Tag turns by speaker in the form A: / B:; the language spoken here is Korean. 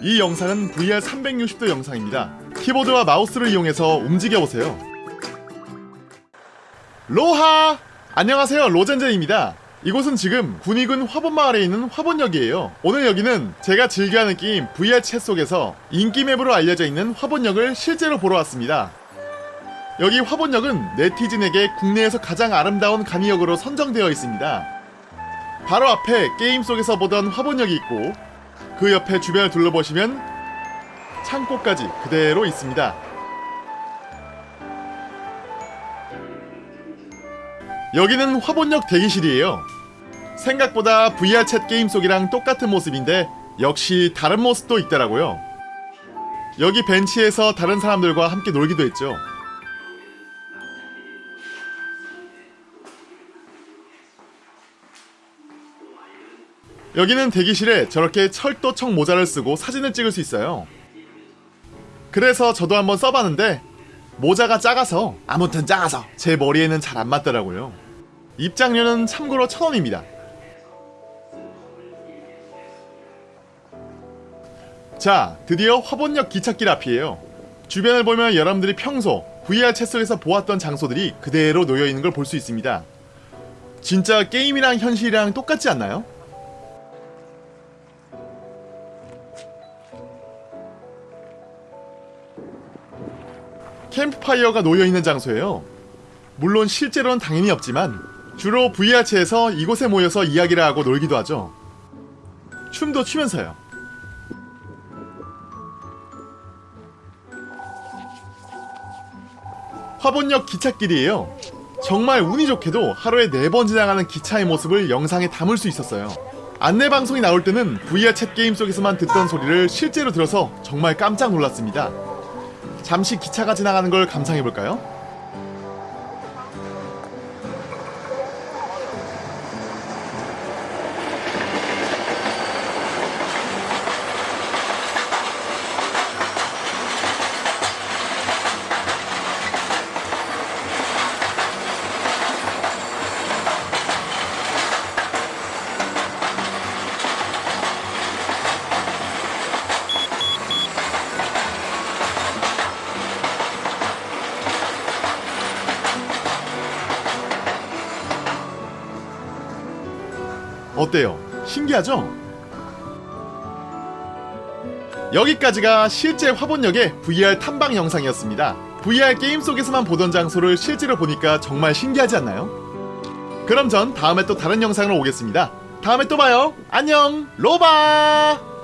A: 이 영상은 VR 360도 영상입니다. 키보드와 마우스를 이용해서 움직여보세요. 로하! 안녕하세요 로젠젠입니다. 이곳은 지금 군위군 화본마을에 있는 화본역이에요. 오늘 여기는 제가 즐겨하는 게임 VR 챗 속에서 인기 맵으로 알려져 있는 화본역을 실제로 보러 왔습니다. 여기 화본역은 네티즌에게 국내에서 가장 아름다운 간이역으로 선정되어 있습니다. 바로 앞에 게임 속에서 보던 화본역이 있고 그 옆에 주변을 둘러보시면 창고까지 그대로 있습니다. 여기는 화본역 대기실이에요. 생각보다 VR 챗 게임 속이랑 똑같은 모습인데 역시 다른 모습도 있더라고요. 여기 벤치에서 다른 사람들과 함께 놀기도 했죠. 여기는 대기실에 저렇게 철도청 모자를 쓰고 사진을 찍을 수 있어요. 그래서 저도 한번 써봤는데 모자가 작아서 아무튼 작아서 제 머리에는 잘 안 맞더라고요. 입장료는 참고로 천원입니다. 자, 드디어 화본역 기찻길 앞이에요. 주변을 보면 여러분들이 평소 VR 챗 속에서 보았던 장소들이 그대로 놓여있는 걸 볼 수 있습니다. 진짜 게임이랑 현실이랑 똑같지 않나요? 캠프파이어가 놓여있는 장소예요. 물론 실제로는 당연히 없지만 주로 VR체에서 이곳에 모여서 이야기를 하고 놀기도 하죠. 춤도 추면서요. 화본역 기찻길이에요. 정말 운이 좋게도 하루에 4번 지나가는 기차의 모습을 영상에 담을 수 있었어요. 안내 방송이 나올 때는 VR 챗 게임 속에서만 듣던 소리를 실제로 들어서 정말 깜짝 놀랐습니다. 잠시 기차가 지나가는 걸 감상해볼까요? 어때요? 신기하죠? 여기까지가 실제 화본역의 VR 탐방 영상이었습니다. VR 게임 속에서만 보던 장소를 실제로 보니까 정말 신기하지 않나요? 그럼 전 다음에 또 다른 영상으로 오겠습니다. 다음에 또 봐요. 안녕, 로바!